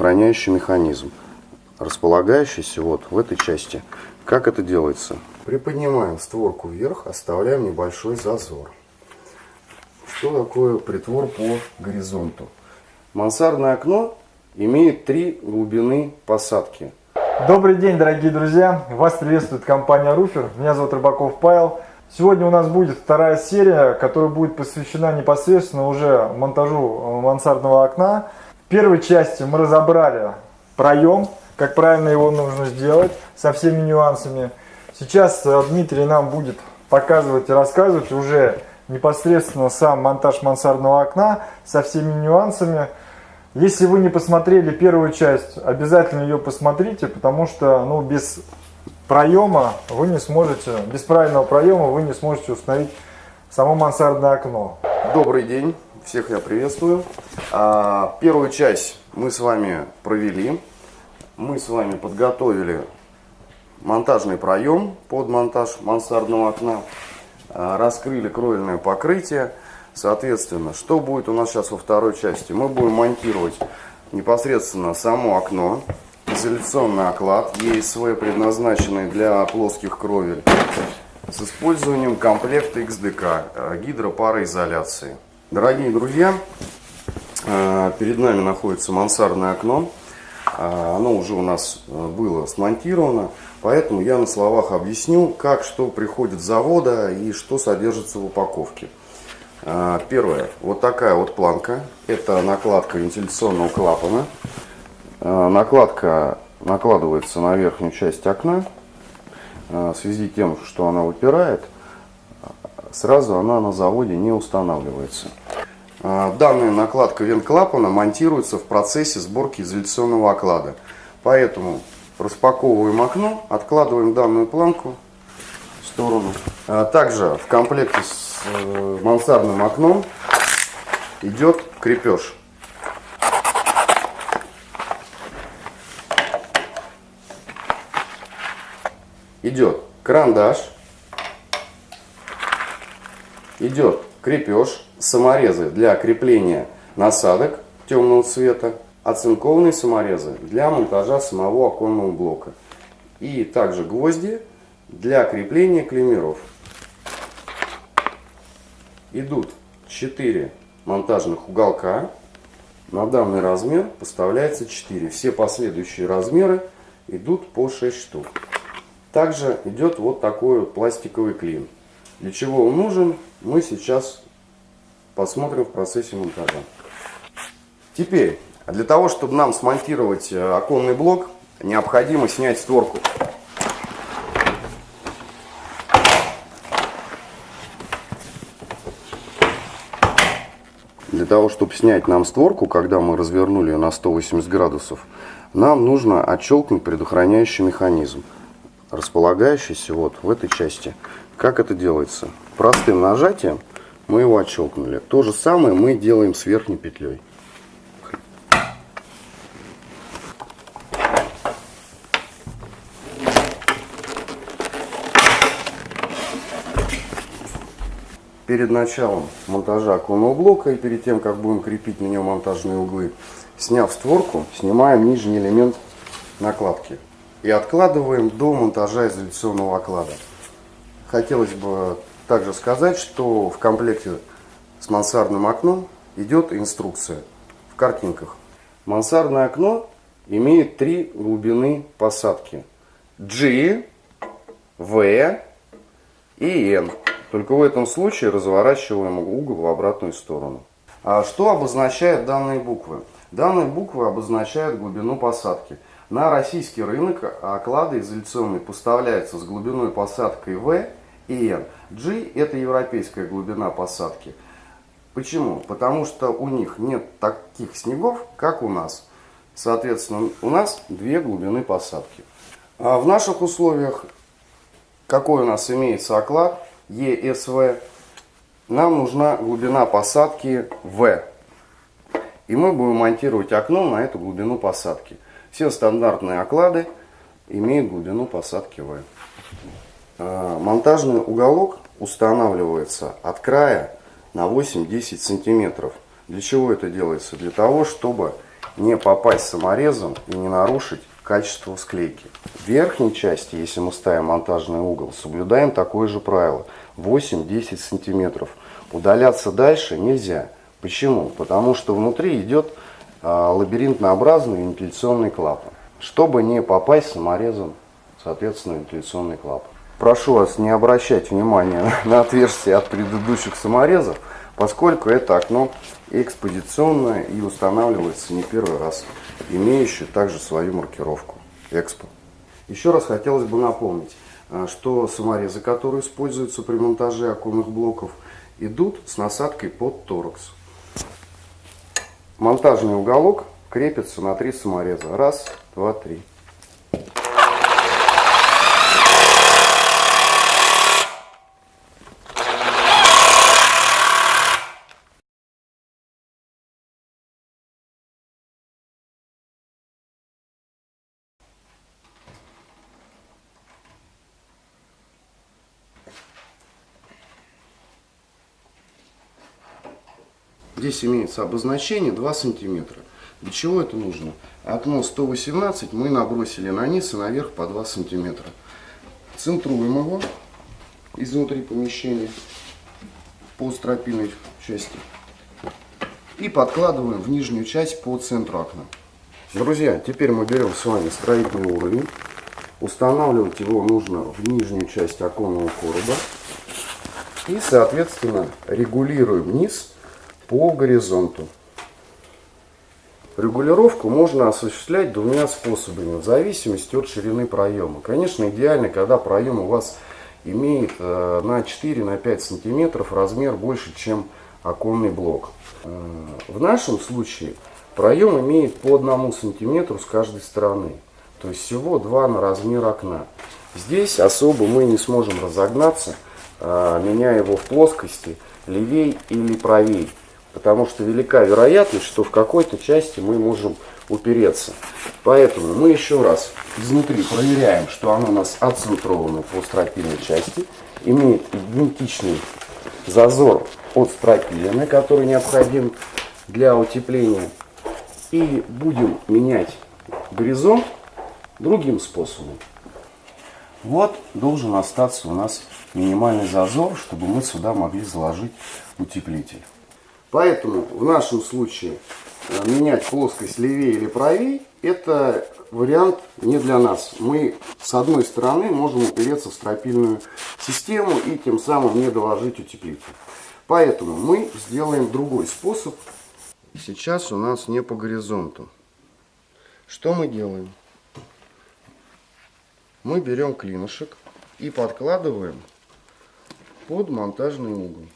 Хранящий механизм, располагающийся вот в этой части. Как это делается? Приподнимаем створку вверх, оставляем небольшой зазор. Что такое притвор по горизонту? Мансардное окно имеет три глубины посадки. Добрый день, дорогие друзья! Вас приветствует компания Руфер. Меня зовут Рыбаков Павел. Сегодня у нас будет вторая серия, которая будет посвящена непосредственно уже монтажу мансардного окна. Первой части мы разобрали проем, как правильно его нужно сделать, со всеми нюансами. Сейчас э, Дмитрий нам будет показывать и рассказывать уже непосредственно сам монтаж мансардного окна со всеми нюансами. Если вы не посмотрели первую часть, обязательно ее посмотрите, потому что ну, без проема вы не сможете, без правильного проема вы не сможете установить само мансардное окно. Добрый день, всех я приветствую. А, первую часть мы с вами провели. Мы с вами подготовили монтажный проем под монтаж мансардного окна. А, раскрыли кровельное покрытие. Соответственно, что будет у нас сейчас во второй части? Мы будем монтировать непосредственно само окно, изоляционный оклад ESV, предназначенный для плоских кровель, с использованием комплекта XDK, э, гидропароизоляции. Дорогие друзья, э, перед нами находится мансардное окно. Э, оно уже у нас было смонтировано, поэтому я на словах объясню, как что приходит с завода и что содержится в упаковке. Первое, вот такая вот планка, это накладка вентиляционного клапана. Э, накладка накладывается на верхнюю часть окна. Э, в связи с тем, что она выпирает, сразу она на заводе не устанавливается. Э, данная накладка вент-клапана монтируется в процессе сборки изоляционного оклада. Поэтому распаковываем окно, откладываем данную планку в сторону. Также в комплекте с мансардным окном идет крепеж. идет карандаш, идет крепеж, саморезы для крепления насадок темного цвета, оцинкованные саморезы для монтажа самого оконного блока. И также гвозди для крепления клемеров. Идут 4 монтажных уголка. На данный размер поставляется 4. Все последующие размеры идут по 6 штук. Также идет вот такой вот пластиковый клин. Для чего он нужен, мы сейчас посмотрим в процессе монтажа. Теперь, для того, чтобы нам смонтировать э, оконный блок, необходимо снять створку. Для того, чтобы снять нам створку, когда мы развернули ее на 180 градусов, нам нужно отщелкнуть предохраняющий механизм располагающийся вот в этой части. Как это делается? Простым нажатием мы его отщелкнули. То же самое мы делаем с верхней петлей. Перед началом монтажа оконного блока и перед тем, как будем крепить на нем монтажные углы, сняв створку, снимаем нижний элемент накладки и откладываем до монтажа изоляционного оклада. Хотелось бы также сказать, что в комплекте с мансардным окном идет инструкция в картинках. Мансардное окно имеет три глубины посадки. G, V и N. Только в этом случае разворачиваем угол в обратную сторону. А что обозначают данные буквы? Данные буквы обозначают глубину посадки. На российский рынок оклады изоляционные поставляются с глубиной посадкой V и N. G это европейская глубина посадки. Почему? Потому что у них нет таких снегов, как у нас. Соответственно, у нас две глубины посадки. А в наших условиях, какой у нас имеется оклад, ESV, нам нужна глубина посадки V. И мы будем монтировать окно на эту глубину посадки. Все стандартные оклады имеют глубину посадки V. А, монтажный уголок устанавливается от края на 8-10 сантиметров. Для чего это делается? Для того, чтобы не попасть саморезом и не нарушить качество склейки. В верхней части, если мы ставим монтажный угол, соблюдаем такое же правило. 8-10 сантиметров. Удаляться дальше нельзя. Почему? Потому что внутри идет а, лабиринтообразный вентиляционный клапан. Чтобы не попасть саморезом, соответственно, вентиляционный клапан. Прошу вас не обращать внимания на отверстие от предыдущих саморезов, поскольку это окно экспозиционное и устанавливается не первый раз, имеющее также свою маркировку Экспо. Еще раз хотелось бы напомнить, а, что саморезы, которые используются при монтаже оконных блоков, идут с насадкой под торакс. Монтажный уголок крепится на три самореза. Раз, два, три. Здесь имеется обозначение 2 сантиметра. Для чего это нужно? Окно 118 мы набросили на низ и наверх по 2 сантиметра. Центруем его изнутри помещения по стропильной части и подкладываем в нижнюю часть по центру окна. Друзья, теперь мы берем с вами строительный уровень. Устанавливать его нужно в нижнюю часть оконного короба. И, соответственно, регулируем низ по горизонту. Регулировку можно осуществлять двумя способами, в зависимости от ширины проема. Конечно, идеально, когда проем у вас имеет э, на 4-5 сантиметров размер больше, чем оконный блок. Э, в нашем случае проем имеет по 1 сантиметру с каждой стороны. То есть всего 2 на размер окна. Здесь особо мы не сможем разогнаться, э, меняя его в плоскости левей или правей потому что велика вероятность, что в какой-то части мы можем упереться. Поэтому мы еще раз изнутри проверяем, что оно у нас отцентровано по стропильной части, имеет идентичный зазор от стропилины, который необходим для утепления. И будем менять горизонт другим способом. Вот должен остаться у нас минимальный зазор, чтобы мы сюда могли заложить утеплитель. Поэтому в нашем случае э, менять плоскость левее или правее, это вариант не для нас. Мы с одной стороны можем упереться в стропильную систему и тем самым не доложить утеплитель. Поэтому мы сделаем другой способ. Сейчас у нас не по горизонту. Что мы делаем? Мы берем клинышек и подкладываем под монтажный угол.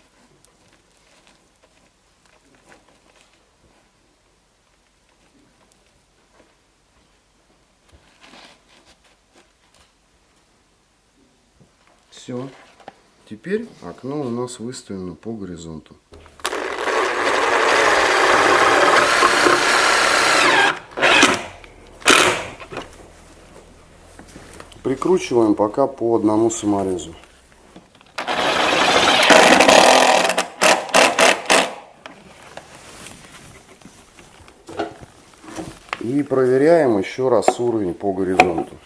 Все. Теперь окно у нас выставлено по горизонту. Прикручиваем пока по одному саморезу. И проверяем еще раз уровень по горизонту.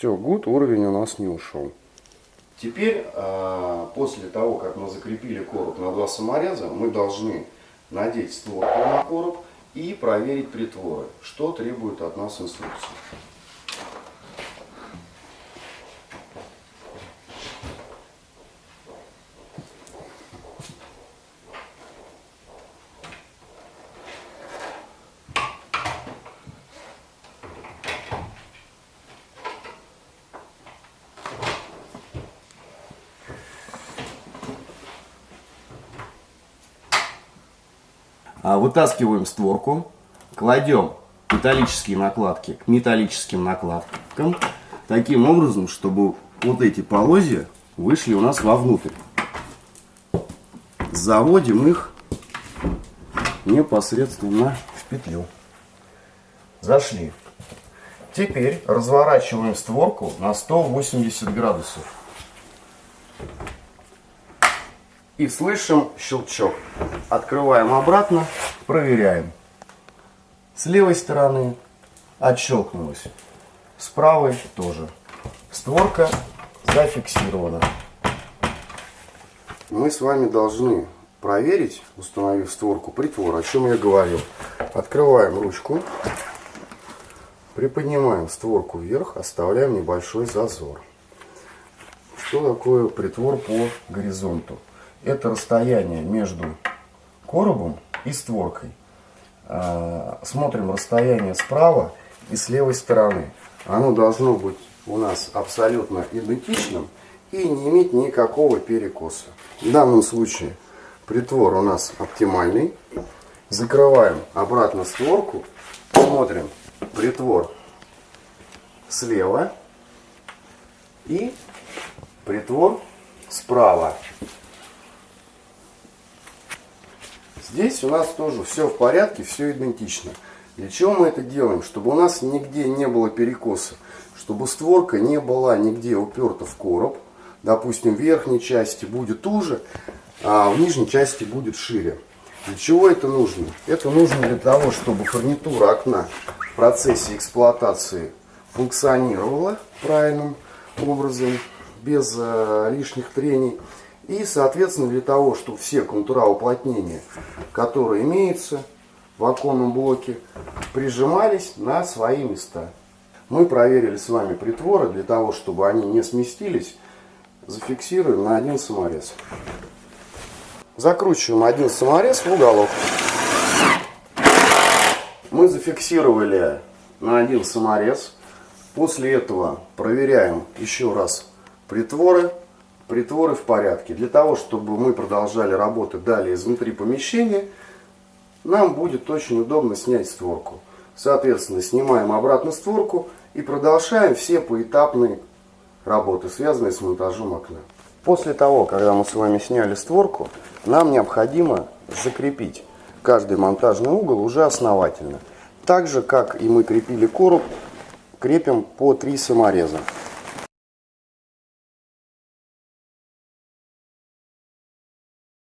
Все, гуд, уровень у нас не ушел. Теперь, а, после того, как мы закрепили короб на два самореза, мы должны надеть створку на короб и проверить притворы, что требует от нас инструкция. Вытаскиваем створку, кладем металлические накладки к металлическим накладкам, таким образом, чтобы вот эти полозья вышли у нас вовнутрь. Заводим их непосредственно в петлю. Зашли. Теперь разворачиваем створку на 180 градусов. И слышим щелчок. Открываем обратно, проверяем. С левой стороны отщелкнулось, с правой тоже. Створка зафиксирована. Мы с вами должны проверить, установив створку притвора, о чем я говорил. Открываем ручку, приподнимаем створку вверх, оставляем небольшой зазор. Что такое притвор по горизонту? Это расстояние между коробом и створкой. А, смотрим расстояние справа и с левой стороны. Оно должно быть у нас абсолютно идентичным и не иметь никакого перекоса. В данном случае притвор у нас оптимальный. Закрываем обратно створку, смотрим притвор слева и притвор справа. Здесь у нас тоже все в порядке, все идентично. Для чего мы это делаем? Чтобы у нас нигде не было перекоса. Чтобы створка не была нигде уперта в короб. Допустим, в верхней части будет уже, а в нижней части будет шире. Для чего это нужно? Это нужно для того, чтобы фурнитура окна в процессе эксплуатации функционировала правильным образом, без э, лишних трений. И, соответственно, для того, чтобы все контура уплотнения, которые имеются в оконном блоке, прижимались на свои места. Мы проверили с вами притворы для того, чтобы они не сместились. Зафиксируем на один саморез. Закручиваем один саморез в уголок. Мы зафиксировали на один саморез. После этого проверяем еще раз притворы притворы в порядке. Для того, чтобы мы продолжали работать далее изнутри помещения, нам будет очень удобно снять створку. Соответственно, снимаем обратно створку и продолжаем все поэтапные работы, связанные с монтажом окна. После того, когда мы с вами сняли створку, нам необходимо закрепить каждый монтажный угол уже основательно. Так же, как и мы крепили короб, крепим по три самореза.